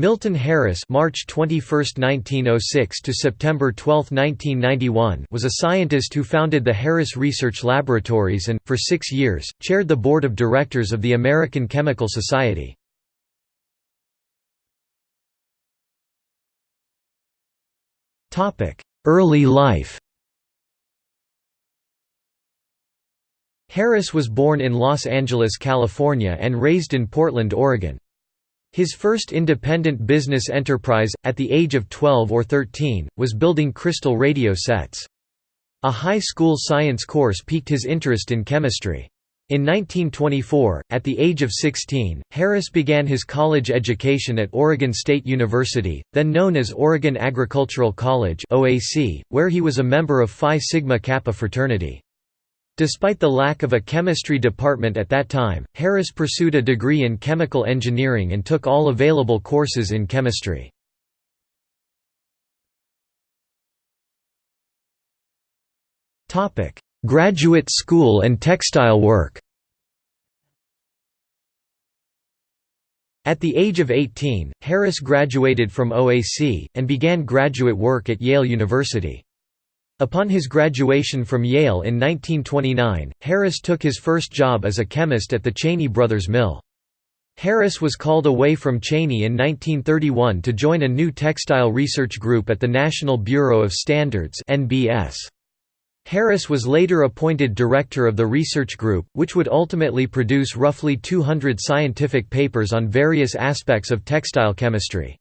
Milton Harris March 21, 1906 to September 12, 1991 was a scientist who founded the Harris Research Laboratories and, for six years, chaired the board of directors of the American Chemical Society. Topic: Early life Harris was born in Los Angeles, California and raised in Portland, Oregon. His first independent business enterprise, at the age of 12 or 13, was building crystal radio sets. A high school science course piqued his interest in chemistry. In 1924, at the age of 16, Harris began his college education at Oregon State University, then known as Oregon Agricultural College where he was a member of Phi Sigma Kappa fraternity. Despite the lack of a chemistry department at that time, Harris pursued a degree in chemical engineering and took all available courses in chemistry. Graduate school and textile work At the age of 18, Harris graduated from OAC, and began graduate work at Yale University. Upon his graduation from Yale in 1929, Harris took his first job as a chemist at the Cheney Brothers Mill. Harris was called away from Cheney in 1931 to join a new textile research group at the National Bureau of Standards (NBS). Harris was later appointed director of the research group, which would ultimately produce roughly 200 scientific papers on various aspects of textile chemistry.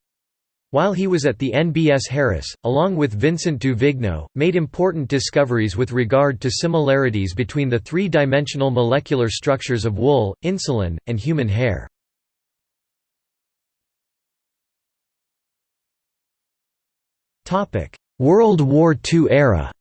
While he was at the NBS Harris, along with Vincent du Vigneaud, made important discoveries with regard to similarities between the three-dimensional molecular structures of wool, insulin, and human hair. World War II era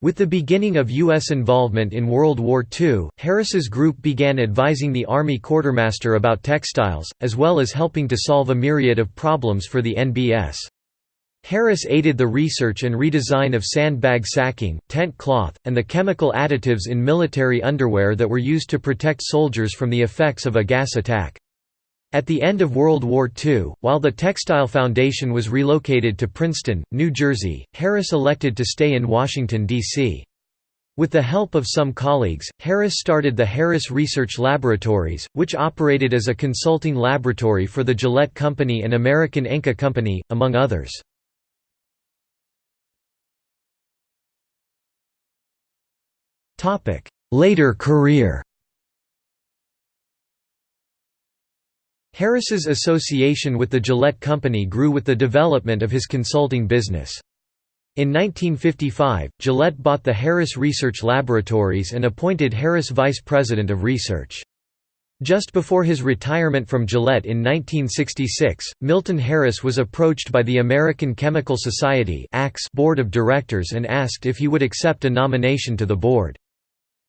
With the beginning of U.S. involvement in World War II, Harris's group began advising the Army quartermaster about textiles, as well as helping to solve a myriad of problems for the NBS. Harris aided the research and redesign of sandbag sacking, tent cloth, and the chemical additives in military underwear that were used to protect soldiers from the effects of a gas attack. At the end of World War II, while the Textile Foundation was relocated to Princeton, New Jersey, Harris elected to stay in Washington, D.C. With the help of some colleagues, Harris started the Harris Research Laboratories, which operated as a consulting laboratory for the Gillette Company and American Enka Company, among others. Later career Harris's association with the Gillette Company grew with the development of his consulting business. In 1955, Gillette bought the Harris Research Laboratories and appointed Harris vice president of research. Just before his retirement from Gillette in 1966, Milton Harris was approached by the American Chemical Society board of directors and asked if he would accept a nomination to the board.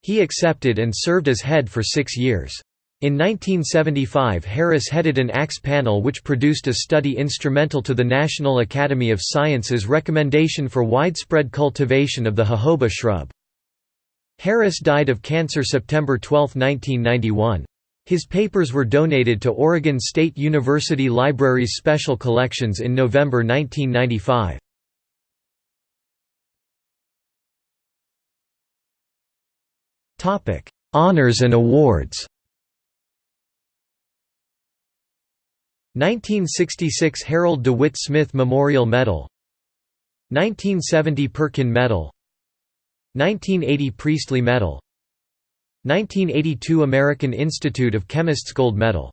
He accepted and served as head for six years. In 1975 Harris headed an ACS panel which produced a study instrumental to the National Academy of Sciences recommendation for widespread cultivation of the jojoba shrub. Harris died of cancer September 12, 1991. His papers were donated to Oregon State University Library's Special Collections in November 1995. Honors and awards 1966 Harold DeWitt Smith Memorial Medal 1970 Perkin Medal 1980 Priestley Medal 1982 American Institute of Chemists Gold Medal